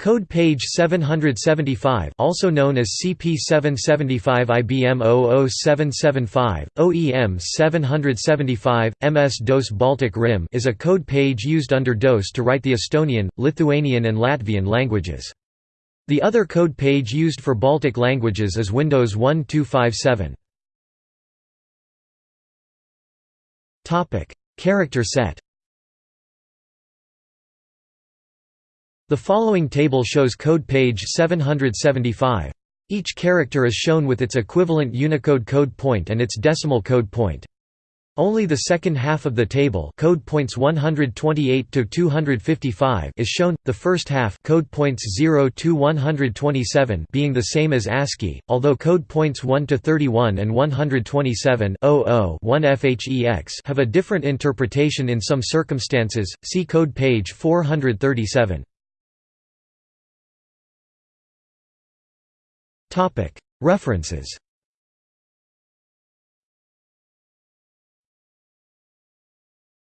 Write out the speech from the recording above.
Code page 775 also known as CP775 IBM 00775, OEM 775, MS-DOS Baltic RIM is a code page used under DOS to write the Estonian, Lithuanian and Latvian languages. The other code page used for Baltic languages is Windows 1257. Character set The following table shows code page 775. Each character is shown with its equivalent Unicode code point and its decimal code point. Only the second half of the table code points 128 to 255 is shown, the first half code points 0 to 127 being the same as ASCII, although code points 1 to 31 and 127 1 FHEX have a different interpretation in some circumstances, see code page 437. References